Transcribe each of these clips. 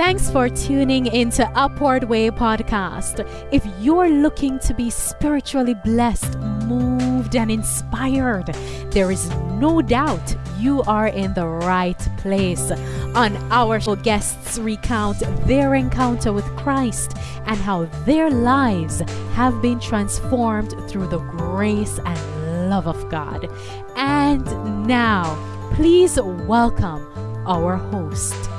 Thanks for tuning into Upward Way podcast. If you're looking to be spiritually blessed, moved, and inspired, there is no doubt you are in the right place. On our show, guests recount their encounter with Christ and how their lives have been transformed through the grace and love of God. And now, please welcome our host.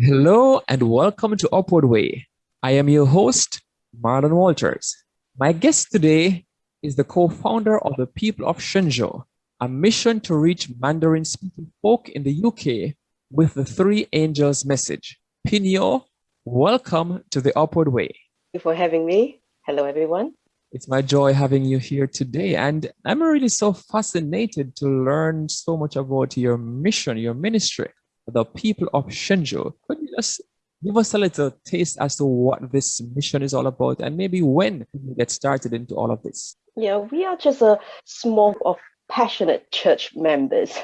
Hello and welcome to Upward Way. I am your host, Marlon Walters. My guest today is the co-founder of the People of Shenzhou, a mission to reach Mandarin-speaking folk in the UK with the Three Angels message. Pinyo, welcome to the Upward Way. Thank you for having me. Hello, everyone. It's my joy having you here today. And I'm really so fascinated to learn so much about your mission, your ministry the people of Shenzhou. Could you just give us a little taste as to what this mission is all about and maybe when you get started into all of this? Yeah, we are just a small of passionate church members.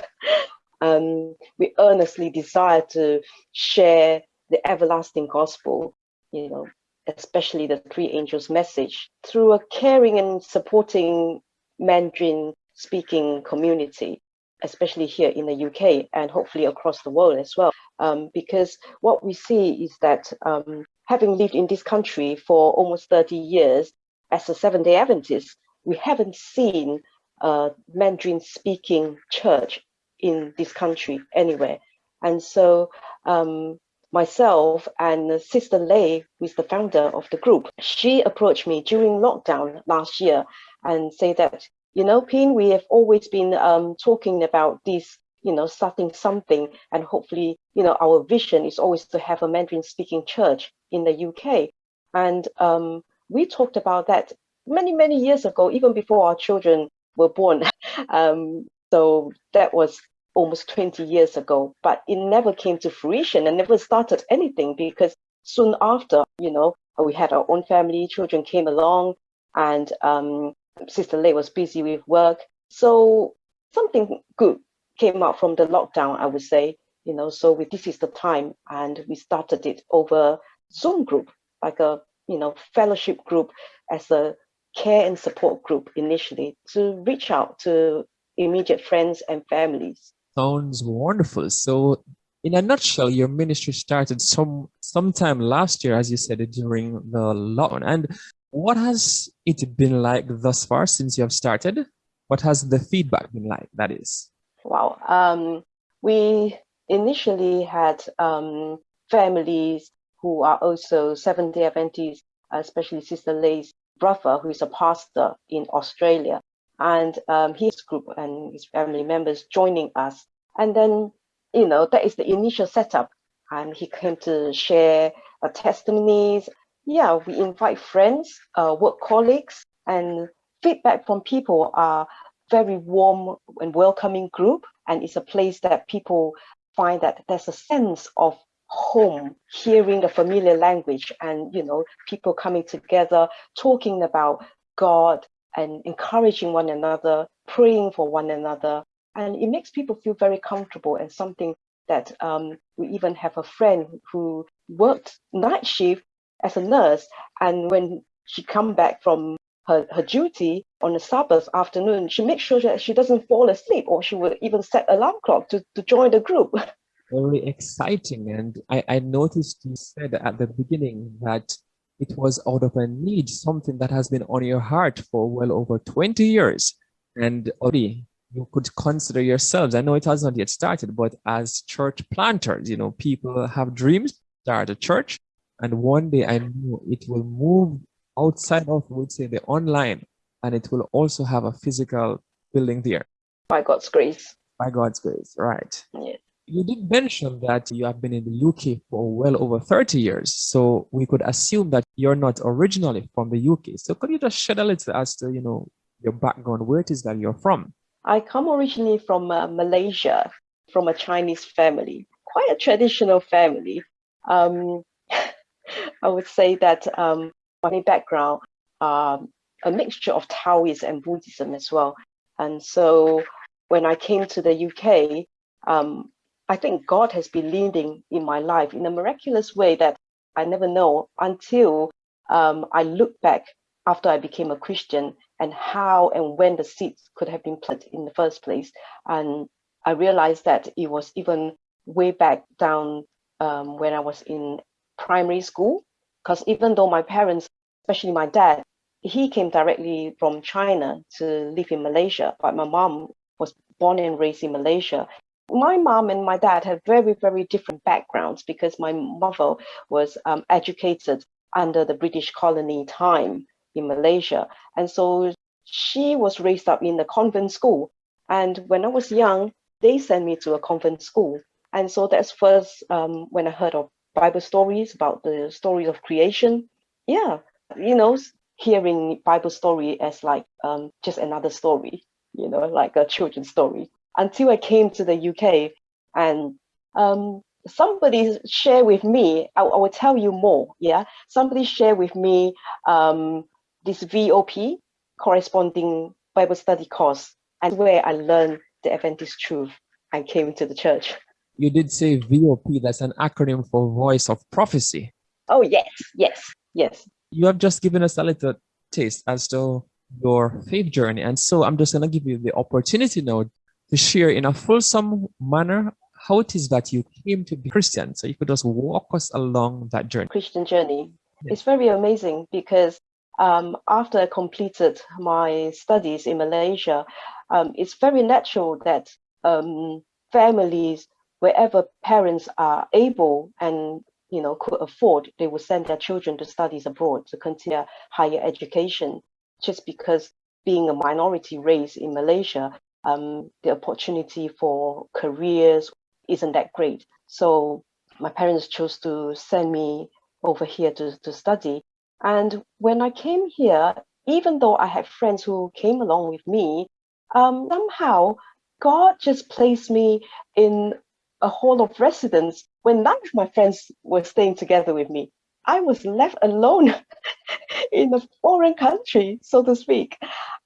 um, we earnestly desire to share the everlasting gospel, you know, especially the three angels message through a caring and supporting Mandarin speaking community especially here in the UK and hopefully across the world as well. Um, because what we see is that um, having lived in this country for almost 30 years as a Seventh day Adventist, we haven't seen a Mandarin speaking church in this country anywhere. And so um, myself and Sister Lei, who is the founder of the group, she approached me during lockdown last year and say that you know, Pin, we have always been um, talking about this, you know, starting something, and hopefully, you know, our vision is always to have a Mandarin-speaking church in the UK. And um, we talked about that many, many years ago, even before our children were born. um, so that was almost 20 years ago, but it never came to fruition and never started anything because soon after, you know, we had our own family, children came along, and um, Sister Lei was busy with work. So something good came out from the lockdown, I would say, you know, so we, this is the time and we started it over Zoom group, like a, you know, fellowship group as a care and support group initially to reach out to immediate friends and families. Sounds wonderful. So in a nutshell, your ministry started some sometime last year, as you said, during the lockdown. And what has it been like thus far since you have started? What has the feedback been like, that is? Wow. Um, we initially had um, families who are also Seventh-day Adventists, especially Sister Lei's brother, who is a pastor in Australia, and um, his group and his family members joining us. And then, you know, that is the initial setup. And he came to share uh, testimonies yeah, we invite friends, uh, work colleagues, and feedback from people are very warm and welcoming group. And it's a place that people find that there's a sense of home, hearing the familiar language and, you know, people coming together, talking about God and encouraging one another, praying for one another. And it makes people feel very comfortable and something that um, we even have a friend who worked night shift as a nurse. And when she come back from her, her duty on a Sabbath afternoon, she makes sure that she doesn't fall asleep or she will even set alarm clock to, to join the group. Very exciting. And I, I noticed you said at the beginning that it was out of a need, something that has been on your heart for well over 20 years. And already you could consider yourselves, I know it has not yet started, but as church planters, you know, people have dreams, start a church, and one day I know it will move outside of, would say, the online, and it will also have a physical building there. By God's grace. By God's grace, right. Yeah. You did mention that you have been in the UK for well over 30 years. So we could assume that you're not originally from the UK. So could you just shed a little as to, you know, your background, where it is that you're from? I come originally from uh, Malaysia, from a Chinese family, quite a traditional family. Um, I would say that um, my background, um, a mixture of Taoism and Buddhism as well. And so when I came to the UK, um, I think God has been leading in my life in a miraculous way that I never know until um, I look back after I became a Christian and how and when the seeds could have been planted in the first place. And I realized that it was even way back down um, when I was in primary school, because even though my parents, especially my dad, he came directly from China to live in Malaysia, but my mom was born and raised in Malaysia. My mom and my dad had very, very different backgrounds because my mother was um, educated under the British colony time in Malaysia. And so she was raised up in the convent school. And when I was young, they sent me to a convent school. And so that's first um, when I heard of Bible stories about the story of creation. Yeah, you know, hearing Bible story as like um, just another story, you know, like a children's story. Until I came to the UK and um, somebody share with me, I, I, will tell you more, yeah? Somebody share with me um, this VOP, corresponding Bible study course, and where I learned the Adventist truth and came into the church. You did say VOP, that's an acronym for Voice of Prophecy. Oh, yes, yes, yes. You have just given us a little taste as to your faith journey. And so I'm just going to give you the opportunity now to share in a fulsome manner how it is that you came to be Christian. So you could just walk us along that journey. Christian journey. It's very amazing because um, after I completed my studies in Malaysia, um, it's very natural that um, families, wherever parents are able and you know could afford, they will send their children to studies abroad to continue higher education. Just because being a minority race in Malaysia, um, the opportunity for careers isn't that great. So my parents chose to send me over here to, to study. And when I came here, even though I had friends who came along with me, um, somehow God just placed me in a hall of residence when none of my friends were staying together with me. I was left alone in a foreign country, so to speak.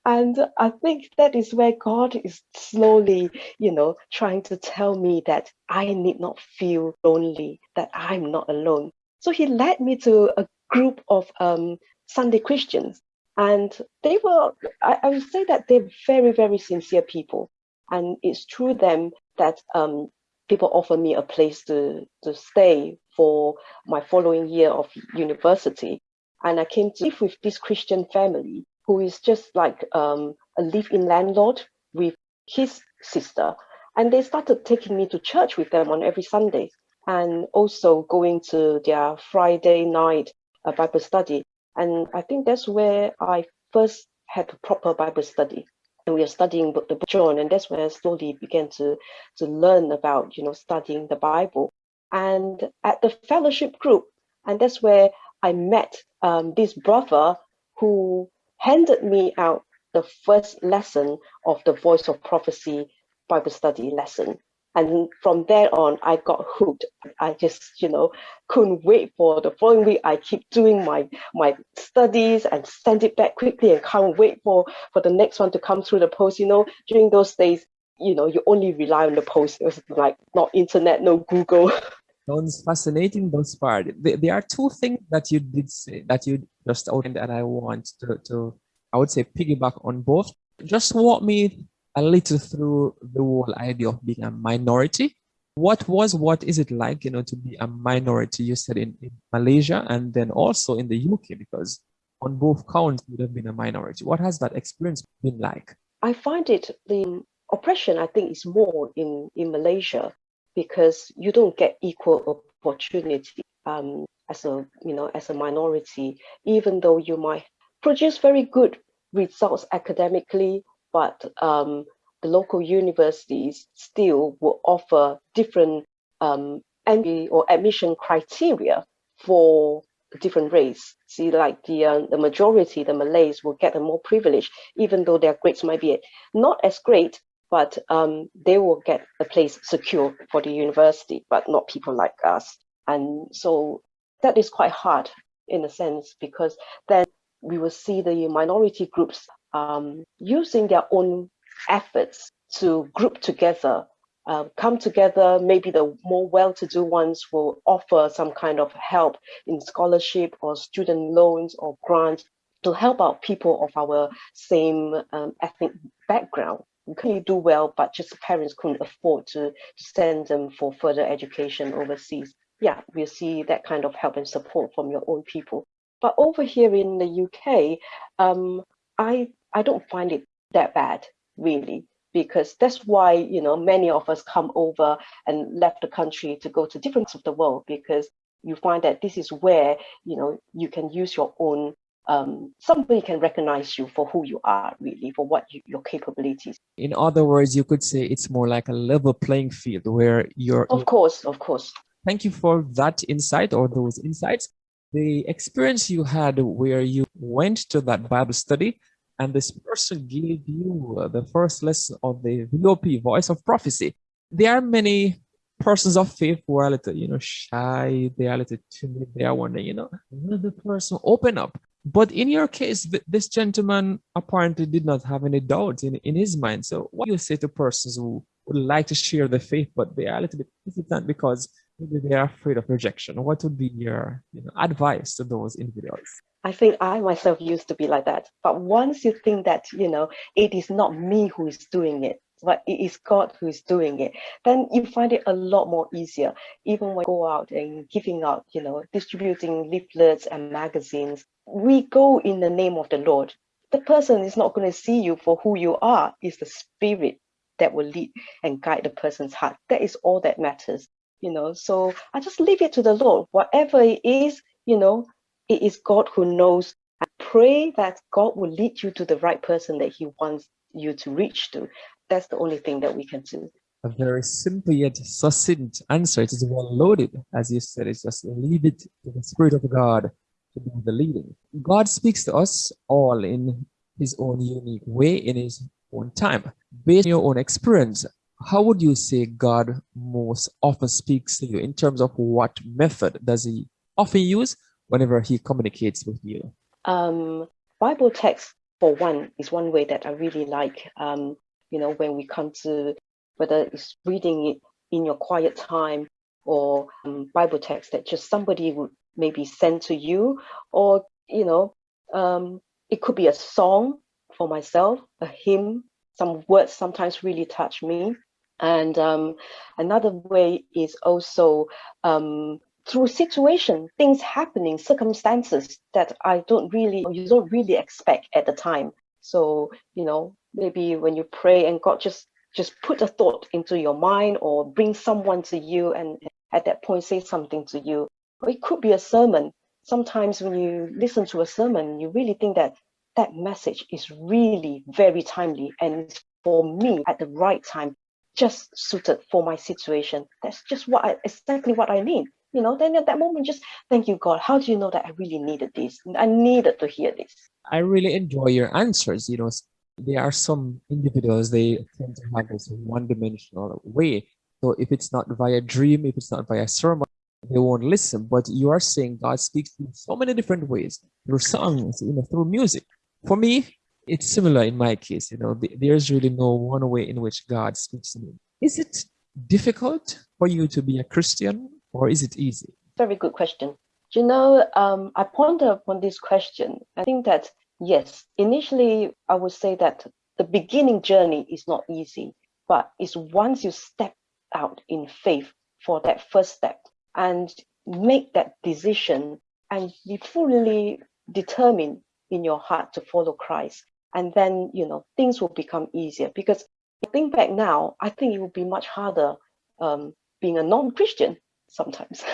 And I think that is where God is slowly, you know, trying to tell me that I need not feel lonely, that I'm not alone. So he led me to a group of um, Sunday Christians. And they were, I, I, would say that they're very, very sincere people. And it's through them that um, people offered me a place to, to stay for my following year of university. And I came to live with this Christian family who is just like um, a live-in landlord with his sister. And they started taking me to church with them on every Sunday and also going to their Friday night uh, Bible study. And I think that's where I first had a proper Bible study. And we are studying the book John, and that's where I slowly began to, to learn about, you know, studying the Bible. And at the fellowship group, and that's where I met um, this brother who handed me out the first lesson of the Voice of Prophecy Bible study lesson. And from there on, I got hooked. I just, you know, couldn't wait for the following week. I keep doing my my studies and send it back quickly and can't wait for, for the next one to come through the post. You know, during those days, you know, you only rely on the post. It was like not internet, no Google. Sounds fascinating thus part. There are two things that you did say that you just outlined that I want to, to, I would say, piggyback on both. Just walk me a little through the whole idea of being a minority. What was, what is it like, you know, to be a minority? You said in, in Malaysia and then also in the UK, because on both counts would have been a minority. What has that experience been like? I find it the oppression. I think is more in in Malaysia because you don't get equal opportunity um, as a you know as a minority, even though you might produce very good results academically, but um, the local universities still will offer different um, entry or admission criteria for different race. See, like the uh, the majority, the Malays will get a more privilege, even though their grades might be not as great, but um, they will get a place secure for the university, but not people like us. And so that is quite hard in a sense, because then we will see the minority groups um, using their own efforts to group together uh, come together. Maybe the more well-to-do ones will offer some kind of help in scholarship or student loans or grants to help out people of our same um, ethnic background. We couldn't do well, but just parents couldn't afford to, send them for further education overseas. Yeah, we see that kind of help and support from your own people. But over here in the UK, um, I I don't find it that bad, really because that's why you know many of us come over and left the country to go to different parts of the world because you find that this is where you know you can use your own um, somebody can recognize you for who you are really for what you, your capabilities. In other words you could say it's more like a level playing field where you're of course of course. Thank you for that insight or those insights. The experience you had where you went to that bible study and this person gave you uh, the first lesson of the VOP, voice of prophecy. There are many persons of faith who are a little, you know, shy, they are a little timid, they are wondering, you know, will the person open up? But in your case, this gentleman apparently did not have any doubt in, in his mind. So what do you say to persons who would like to share the faith, but they are a little bit hesitant because maybe they are afraid of rejection? What would be your you know, advice to those individuals? I think I myself used to be like that. But once you think that, you know, it is not me who is doing it, but it is God who is doing it, then you find it a lot more easier. Even when go out and giving out, you know, distributing leaflets and magazines, we go in the name of the Lord. The person is not going to see you for who you are, it's the spirit that will lead and guide the person's heart. That is all that matters, you know. So I just leave it to the Lord. Whatever it is, you know, it is God who knows. I pray that God will lead you to the right person that He wants you to reach to. That's the only thing that we can do. A very simple yet succinct answer. It is well loaded, as you said. It's just leave it to the Spirit of God to do the leading. God speaks to us all in His own unique way, in His own time. Based on your own experience, how would you say God most often speaks to you in terms of what method does He often use whenever he communicates with you? Um, Bible text, for one, is one way that I really like. Um, you know, when we come to whether it's reading it in your quiet time or um, Bible text that just somebody would maybe send to you, or you know, um, it could be a song for myself, a hymn. Some words sometimes really touch me. And um, another way is also um, through situation, things happening, circumstances that I don't really, you don't really expect at the time. So, you know, maybe when you pray and God just just put a thought into your mind or bring someone to you and at that point say something to you. Or it could be a sermon. Sometimes when you listen to a sermon, you really think that that message is really very timely and for me at the right time, just suited for my situation. That's just what I exactly what I need you know, then at that moment, just thank you, God. How do you know that I really needed this? I needed to hear this. I really enjoy your answers. You know, there are some individuals, they tend to have this one dimensional way. So if it's not via dream, if it's not via sermon, they won't listen. But you are saying God speaks in so many different ways through songs, you know, through music. For me, it's similar in my case. You know, there's really no one way in which God speaks to me. Is it difficult for you to be a Christian or is it easy? Very good question. You know, um, I ponder upon this question. I think that, yes, initially I would say that the beginning journey is not easy, but it's once you step out in faith for that first step and make that decision and be fully determined in your heart to follow Christ. And then, you know, things will become easier because I think back now, I think it would be much harder um, being a non-Christian sometimes.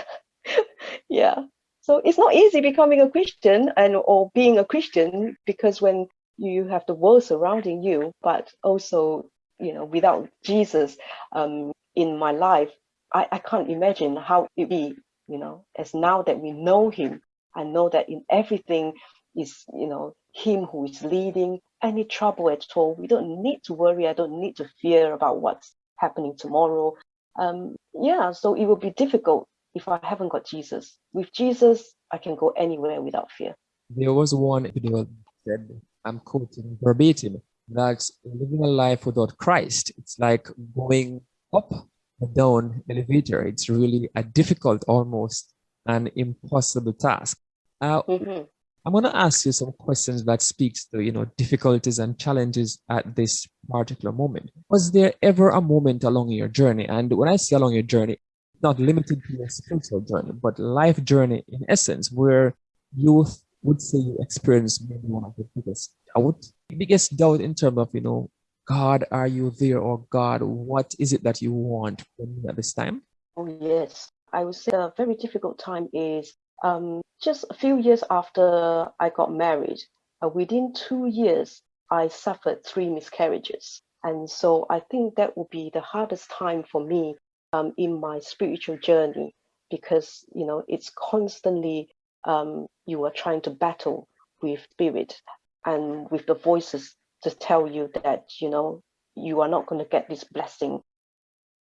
yeah. So it's not easy becoming a Christian and or being a Christian because when you have the world surrounding you, but also, you know, without Jesus um, in my life, I, I can't imagine how it be, you know, as now that we know him, I know that in everything is, you know, him who is leading any trouble at all. We don't need to worry. I don't need to fear about what's happening tomorrow um, yeah, so it will be difficult if I haven't got Jesus. With Jesus, I can go anywhere without fear. There was one video that I'm quoting verbatim. that living a life without Christ, it's like going up and down elevator. It's really a difficult, almost an impossible task. Uh, mm-hmm. I'm going to ask you some questions that speaks to, you know, difficulties and challenges at this particular moment. Was there ever a moment along your journey? And when I say along your journey, not limited to your spiritual journey, but life journey in essence, where you would say you experienced maybe one of the biggest doubt, biggest doubt in terms of, you know, God, are you there? Or God, what is it that you want from me at this time? Oh, yes. I would say a very difficult time is um, just a few years after I got married. Uh, within two years, I suffered three miscarriages. And so I think that would be the hardest time for me um, in my spiritual journey because, you know, it's constantly um, you are trying to battle with spirit and with the voices to tell you that you know you are not going to get this blessing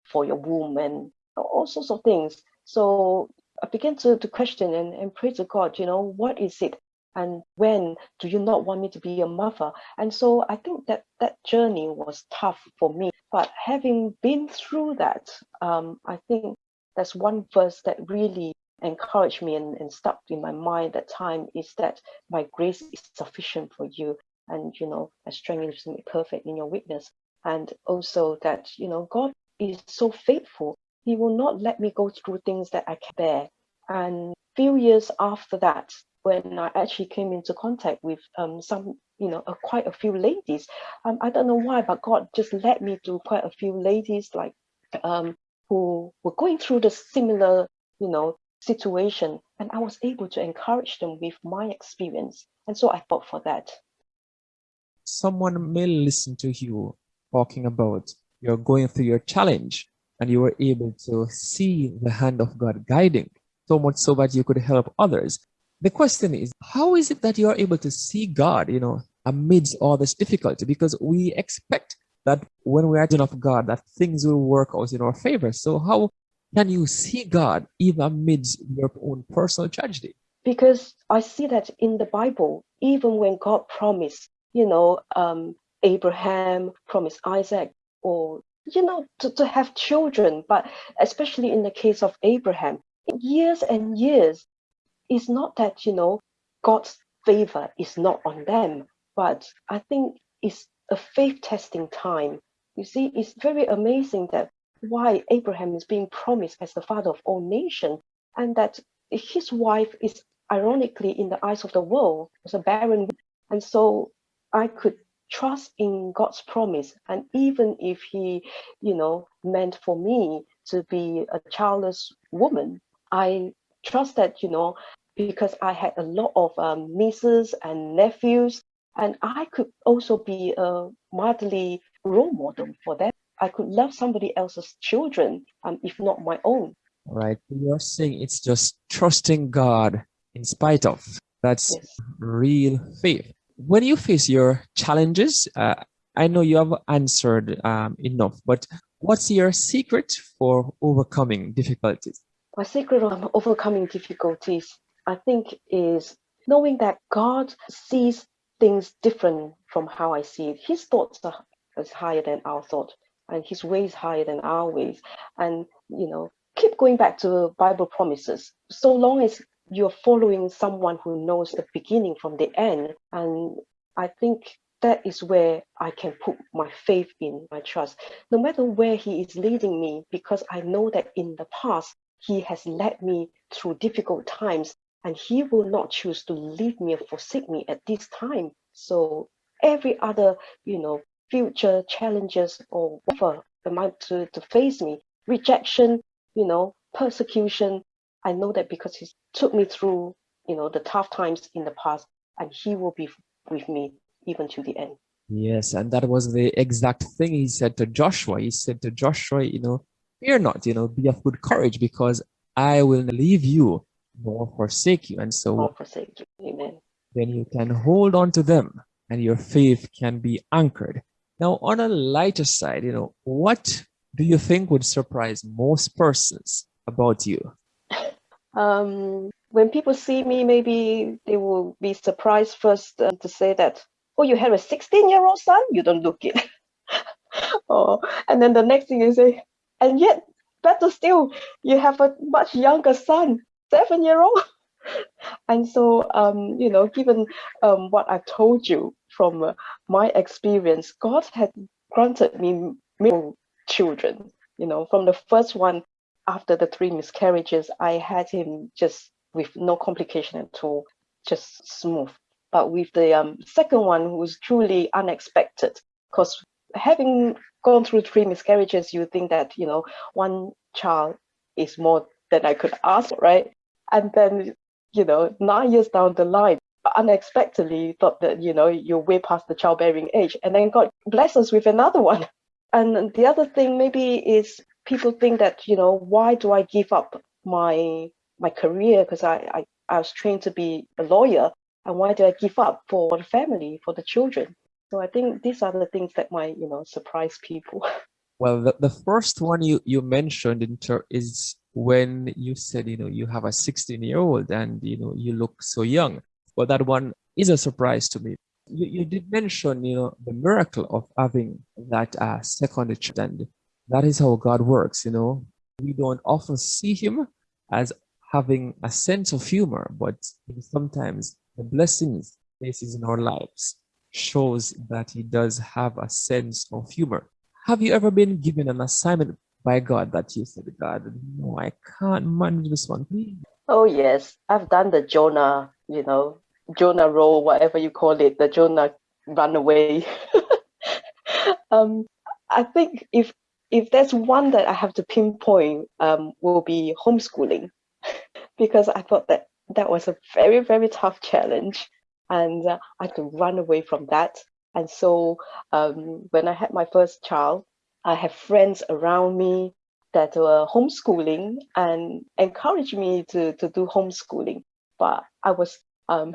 for your womb and all sorts of things so i began to, to question and, and pray to god you know what is it and when do you not want me to be a mother? And so i think that that journey was tough for me. But having been through that um, i think that's one verse that really encouraged me and, and stuck in my mind at that time is that my grace is sufficient for you and you know my strength is perfect in your weakness. And also that you know god is so faithful. He will not let me go through things that i can bear and few years after that when i actually came into contact with um, some you know uh, quite a few ladies um, i don't know why but god just led me to quite a few ladies like um, who were going through the similar you know situation. And i was able to encourage them with my experience. And so i fought for that. Someone may listen to you talking about you're going through your challenge and you were able to see the hand of God guiding so much so that you could help others. The question is, how is it that you're able to see God, you know, amidst all this difficulty? Because we expect that when we are in of God, that things will work out in our favor. So how can you see God even amidst your own personal tragedy? Because I see that in the Bible, even when God promised you know, um, Abraham promised Isaac or, you know, to, to have children. But especially in the case of Abraham, years and years, it's not that, you know, God's favor is not on them, but I think it's a faith testing time. You see, it's very amazing that why Abraham is being promised as the father of all nations, and that his wife is ironically in the eyes of the world was a barren. And so I could trust in God's promise. And even if He, you know, meant for me to be a childless woman, I trust that, you know, because I had a lot of um, nieces and nephews, and I could also be a motherly role model for them. I could love somebody else's children, um, if not my own. Right. You're saying it's just trusting God in spite of. That's yes. real faith when you face your challenges, uh, I know you have answered um, enough, but what's your secret for overcoming difficulties? My secret of overcoming difficulties, I think, is knowing that God sees things different from how I see it. His thoughts are is higher than our thought, and His ways higher than our ways. And you know, keep going back to Bible promises. So long as you're following someone who knows the beginning from the end. And I think that is where I can put my faith in, my trust, no matter where He is leading me, because I know that in the past, He has led me through difficult times and He will not choose to leave me or forsake me at this time. So every other, you know, future challenges or whatever might to, to face me, rejection, you know, persecution, I know that because he took me through, you know, the tough times in the past, and he will be with me even to the end. Yes, and that was the exact thing he said to Joshua. He said to Joshua, you know, fear not, you know, be of good courage because I will leave you nor forsake you. And so nor forsake you. Amen. Then you can hold on to them and your faith can be anchored. Now, on a lighter side, you know, what do you think would surprise most persons about you? Um, when people see me, maybe they will be surprised first uh, to say that oh, you have a 16 year old son? You don't look it. oh, and then the next thing you say, and yet, better still, you have a much younger son, seven year old. and so, um, you know, given um, what I've told you from uh, my experience, God had granted me children. You know, from the first one after the three miscarriages, I had him just with no complication at all, just smooth. But with the um, second one, who was truly unexpected, because having gone through three miscarriages, you think that, you know, one child is more than I could ask, right? And then, you know, nine years down the line, unexpectedly thought that, you know, you're way past the childbearing age. And then God bless us with another one. And the other thing maybe is people think that, you know, why do I give up my my career? Because I, I, I was trained to be a lawyer. And why do I give up for the family, for the children? So I think these are the things that might, you know, surprise people. Well, the, the first one you, you mentioned in is when you said, you know, you have a 16 year old and, you know, you look so young. Well, that one is a surprise to me. You, you did mention, you know, the miracle of having that uh, second child. And that is how God works, you know. We don't often see him as having a sense of humor, but sometimes the blessings faces in our lives shows that he does have a sense of humor. Have you ever been given an assignment by God that you said, God, no, I can't manage this one, please? Oh, yes. I've done the Jonah, you know, Jonah role, whatever you call it, the Jonah runaway. um, I think if if there's one that I have to pinpoint, um, will be homeschooling, because I thought that that was a very very tough challenge and uh, I had to run away from that. And so um, when I had my first child, I have friends around me that were homeschooling and encouraged me to, to do homeschooling. But I was um,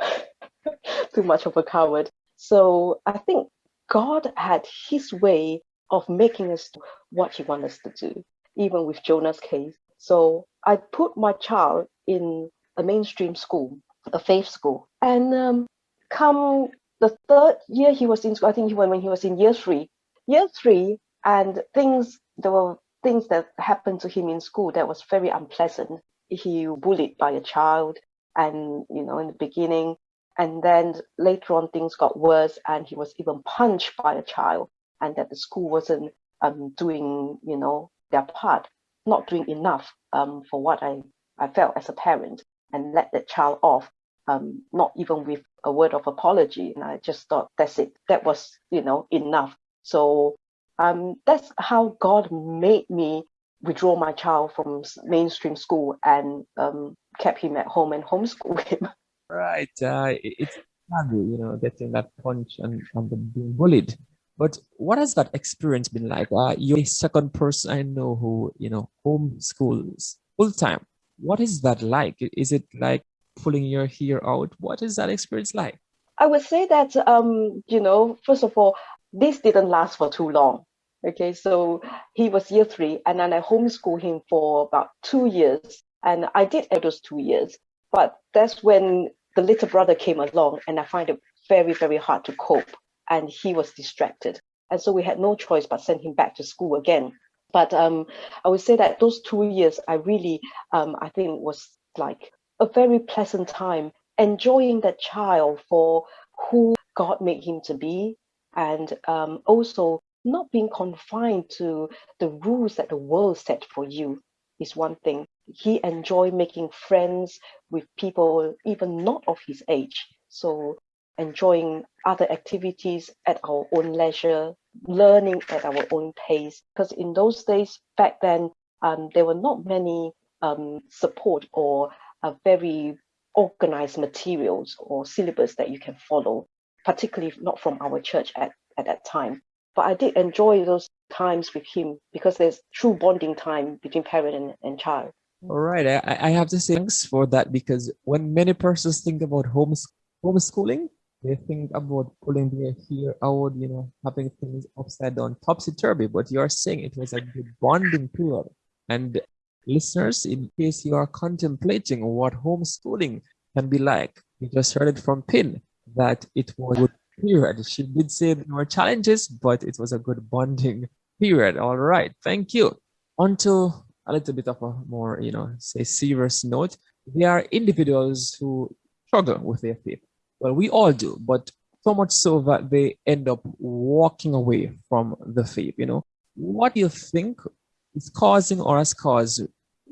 too much of a coward. So I think God had his way of making us do what he wanted us to do, even with Jonah's case. So I put my child in a mainstream school, a faith school. And um, come the third year he was in school, I think he went when he was in year three. Year three, and things there were things that happened to him in school that was very unpleasant. He bullied by a child, and you know in the beginning, and then later on things got worse, and he was even punched by a child, and that the school wasn't um, doing you know their part, not doing enough um, for what I I felt as a parent, and let the child off um, not even with a word of apology. And I just thought, that's it. That was, you know, enough. So um, that's how God made me withdraw my child from mainstream school and um, kept him at home and homeschool him. Right. Uh, it's hard, you know, getting that punch and, and being bullied. But what has that experience been like? Uh, you're the second person I know who, you know, homeschools full time. What is that like? Is it like pulling your hair out. What is that experience like? I would say that, um, you know, first of all, this didn't last for too long. Okay, so he was year three, and then I homeschooled him for about two years, and I did those two years. But that's when the little brother came along, and I find it very, very hard to cope, and he was distracted, and so we had no choice but send him back to school again. But um, I would say that those two years, I really, um, I think, was like a very pleasant time enjoying that child for who God made him to be, and um, also not being confined to the rules that the world set for you is one thing. He enjoyed making friends with people even not of his age. So enjoying other activities at our own leisure, learning at our own pace. Because in those days, back then, um, there were not many um, support or a very organized materials or syllabus that you can follow, particularly not from our church at, at that time. But I did enjoy those times with him because there's true bonding time between parent and, and child. All right. I, I have to say thanks for that because when many persons think about homes, homeschooling, they think about pulling their hair out, you know, having things upside down, topsy turvy. But you are saying it was a good bonding period. And Listeners, in case you are contemplating what homeschooling can be like, you just heard it from Pin that it was a period. She did say there were challenges, but it was a good bonding period. All right, thank you. Onto a little bit of a more, you know, say serious note. There are individuals who struggle with their faith. Well, we all do, but so much so that they end up walking away from the faith. You know, what do you think is causing or has caused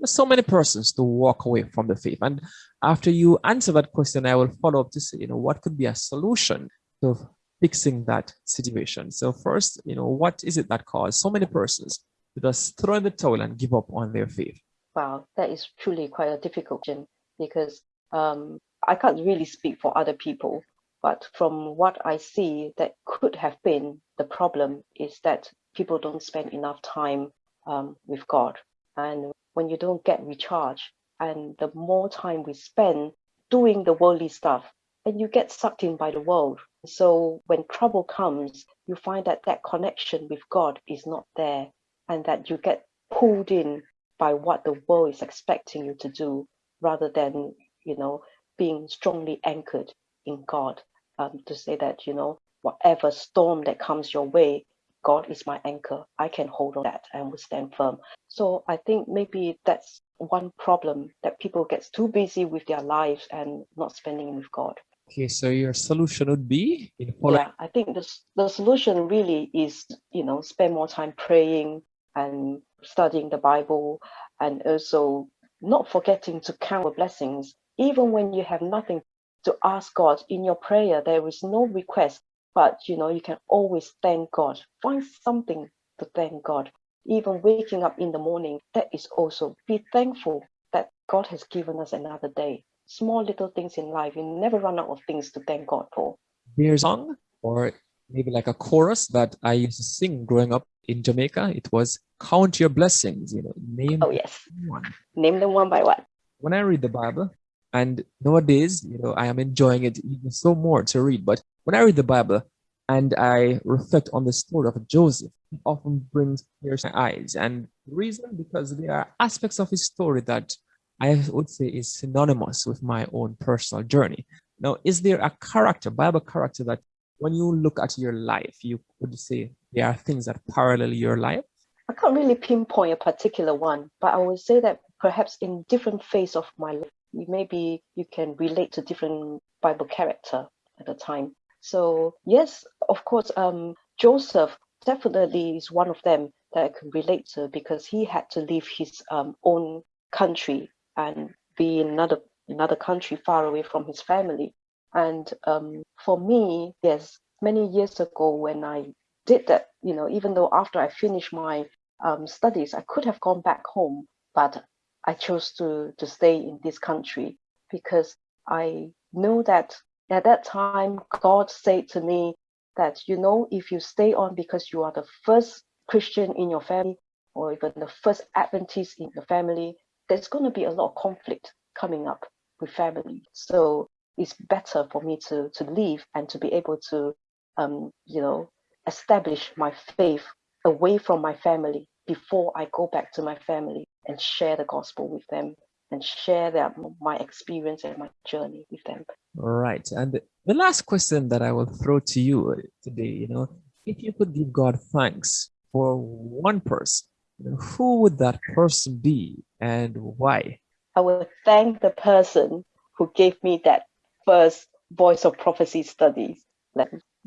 so many persons to walk away from the faith? And after you answer that question, I will follow up to say, you know, what could be a solution to fixing that situation? So first, you know, what is it that caused so many persons to just throw in the towel and give up on their faith? Wow, that is truly quite a difficult question because um, I can't really speak for other people, but from what I see, that could have been the problem is that people don't spend enough time um, with God. And when you don't get recharged, and the more time we spend doing the worldly stuff, and you get sucked in by the world. So when trouble comes, you find that that connection with God is not there, and that you get pulled in by what the world is expecting you to do, rather than you know being strongly anchored in God. Um, to say that you know whatever storm that comes your way, God is my anchor. I can hold on that and will stand firm. So I think maybe that's one problem that people get too busy with their lives and not spending with God. Okay, so your solution would be yeah, I think the the solution really is you know spend more time praying and studying the Bible and also not forgetting to count the blessings even when you have nothing to ask God in your prayer. There is no request but you know, you can always thank God. Find something to thank God. Even waking up in the morning, that is also be thankful that God has given us another day. Small little things in life, you never run out of things to thank God for. There's song or maybe like a chorus that I used to sing growing up in Jamaica. It was count your blessings, you know, name oh yes. One. Name them one by one. When I read the Bible, and nowadays, you know, I am enjoying it even so more to read, but when I read the Bible and I reflect on the story of Joseph, it often brings tears to my eyes. And the reason, because there are aspects of his story that I would say is synonymous with my own personal journey. Now, is there a character, Bible character, that when you look at your life, you could say there are things that parallel your life? I can't really pinpoint a particular one, but I would say that perhaps in different phase of my life, maybe you can relate to different Bible character at the time. So yes, of course, um, Joseph definitely is one of them that I can relate to because he had to leave his um, own country and be in another another country far away from his family. And um, for me, yes, many years ago when I did that, you know, even though after I finished my um, studies, I could have gone back home, but I chose to to stay in this country because I know that at that time, God said to me that, you know, if you stay on because you are the first Christian in your family or even the first Adventist in your family, there's going to be a lot of conflict coming up with family. So it's better for me to, to leave and to be able to, um, you know, establish my faith away from my family before I go back to my family and share the gospel with them and share that my experience and my journey with them. Right. And the last question that I will throw to you today, you know, if you could give God thanks for one person, you know, who would that person be and why? I will thank the person who gave me that first voice of prophecy studies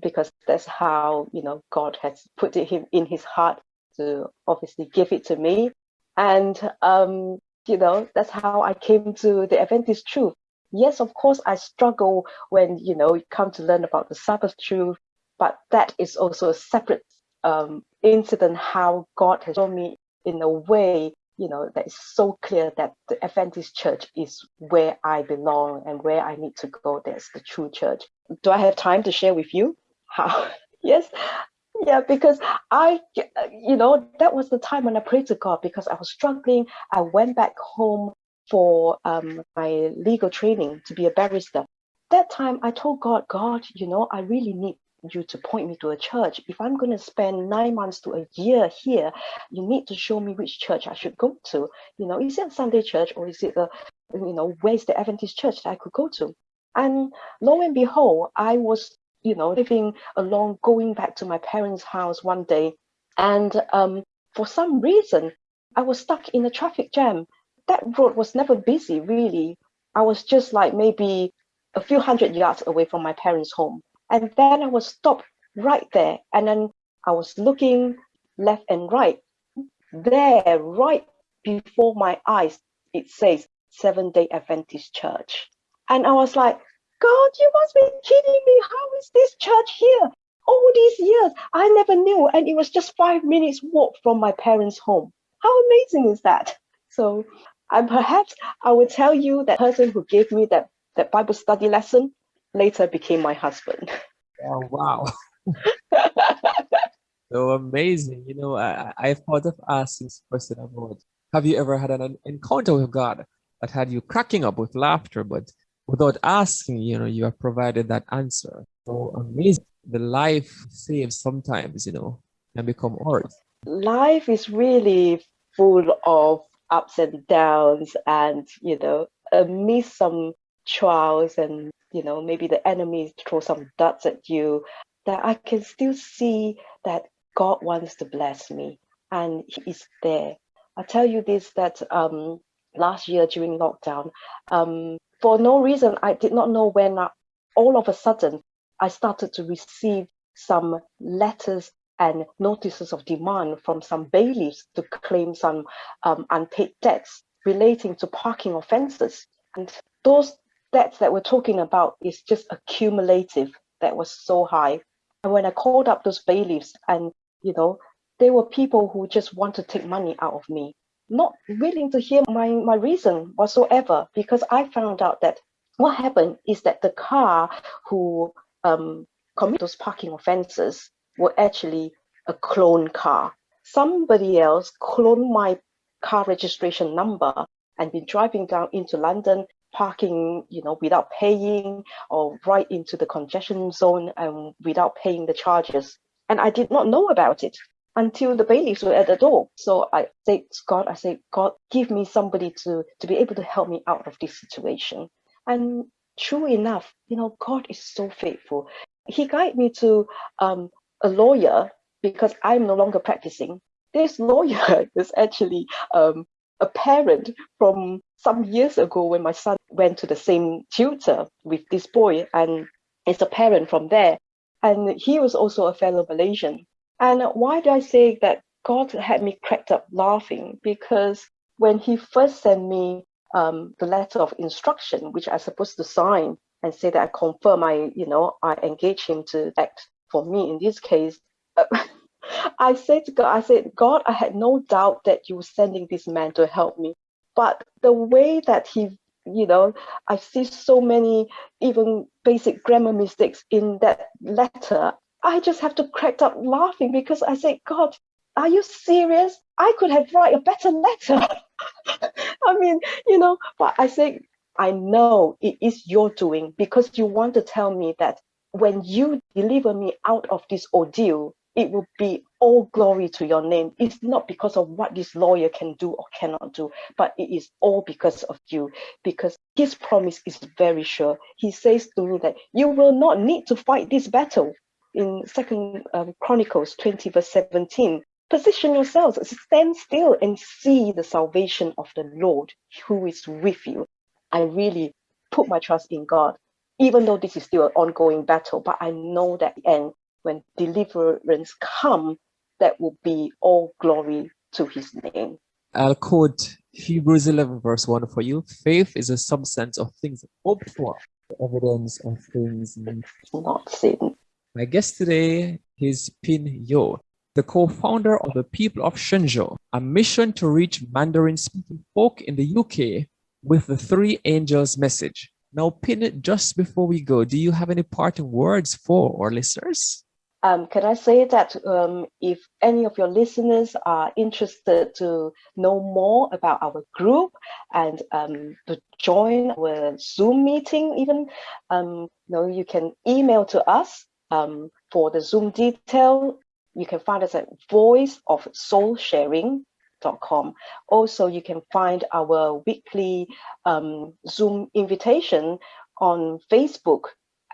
because that's how you know God has put it in his heart to obviously give it to me and um, you know that's how I came to the Adventist truth yes, of course, I struggle when you know you come to learn about the Sabbath truth, but that is also a separate um, incident. How God has shown me in a way, you know, that is so clear that the Adventist Church is where I belong and where I need to go. That's the true church. Do I have time to share with you? How? yes. Yeah, because I, you know, that was the time when I prayed to God because I was struggling. I went back home for um, my legal training to be a barrister. That time I told God, God, you know, I really need you to point me to a church. If I'm going to spend nine months to a year here, you need to show me which church I should go to. You know, is it a Sunday church or is it a, you know, where's the Adventist church that I could go to? And lo and behold, I was you know, living along, going back to my parents' house one day. And um, for some reason, I was stuck in a traffic jam. That road was never busy, really. I was just like maybe a few hundred yards away from my parents' home. And then I was stopped right there. And then I was looking left and right. There, right before my eyes, it says Seventh Day Adventist Church. And I was like, God, you must be kidding me. How is this church here? All these years, I never knew. And it was just five minutes walk from my parents' home. How amazing is that? So and perhaps I will tell you that person who gave me that, that Bible study lesson later became my husband. Oh, wow. so amazing. You know, I, I thought of asking this person about, have you ever had an encounter with God that had you cracking up with laughter, but without asking, you know, you have provided that answer. So amazing. The life saved sometimes, you know, can become ours. Life is really full of ups and downs and, you know, amidst some trials and, you know, maybe the enemy throw some darts at you, that I can still see that God wants to bless me and he is there. I tell you this, that um, last year during lockdown, um, for no reason, I did not know when I, all of a sudden I started to receive some letters and notices of demand from some bailiffs to claim some um, unpaid debts relating to parking offences. And those debts that we're talking about is just accumulative that was so high. And when I called up those bailiffs and, you know, they were people who just want to take money out of me not willing to hear my, my reason whatsoever because I found out that what happened is that the car who um, commit those parking offenses were actually a clone car. Somebody else cloned my car registration number and been driving down into London, parking, you know, without paying or right into the congestion zone and without paying the charges. And I did not know about it until the bailiffs were at the door. So I said, God, I said, God, give me somebody to, to be able to help me out of this situation. And true enough, you know, God is so faithful. He guided me to um, a lawyer because I'm no longer practicing. This lawyer is actually um, a parent from some years ago when my son went to the same tutor with this boy and is a parent from there. And he was also a fellow Malaysian. And why do I say that God had me cracked up laughing? Because when he first sent me um, the letter of instruction, which I supposed to sign and say that I confirm I, you know, I engage him to act for me in this case, uh, I said to God, I said, God, I had no doubt that you were sending this man to help me. But the way that he, you know, I see so many even basic grammar mistakes in that letter. I just have to crack up laughing because I say, God, are you serious? I could have write a better letter. I mean, you know, but I say, I know it is your doing because you want to tell me that when you deliver me out of this ordeal, it will be all glory to your name. It's not because of what this lawyer can do or cannot do, but it is all because of you, because his promise is very sure. He says to me that you will not need to fight this battle in Second um, Chronicles 20 verse 17. Position yourselves, stand still and see the salvation of the Lord who is with you. I really put my trust in God, even though this is still an ongoing battle, but I know that end when deliverance come, that will be all glory to his name. I'll quote Hebrews 11 verse 1 for you. Faith is a substance of things hoped for, the evidence of things not seen. My guest today is Pin Yo, the co-founder of the People of Shenzhou, a mission to reach Mandarin-speaking folk in the UK with the Three Angels message. Now, Pin, just before we go, do you have any parting words for our listeners? Um, can I say that um, if any of your listeners are interested to know more about our group and um, to join our Zoom meeting even, um, you, know, you can email to us um, for the Zoom detail, you can find us at voiceofsoulsharing.com. Also, you can find our weekly um, Zoom invitation on Facebook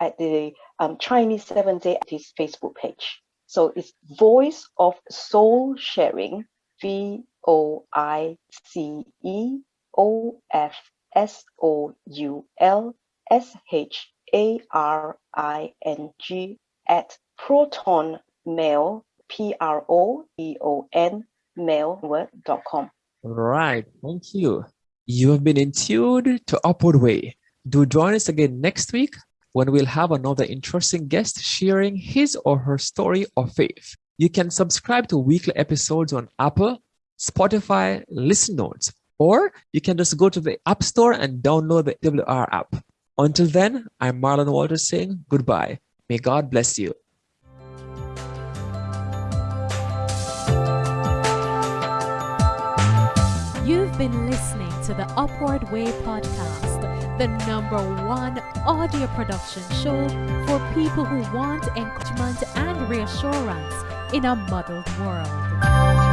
at the um, Chinese Seventh Day Adventist Facebook page. So it's Voice of Soul Sharing, V O I C E O F S O U L S H A R I N G at Proton Mail, P R O E O N mail.com. Right. Thank you. You have been in tune to Upward Way. Do join us again next week when we'll have another interesting guest sharing his or her story of faith. You can subscribe to weekly episodes on Apple, Spotify, Listen Notes, or you can just go to the App Store and download the WR app. Until then, I'm Marlon Walters saying goodbye. May God bless you. You've been listening to the Upward Way podcast, the number one audio production show for people who want encouragement and reassurance in a muddled world.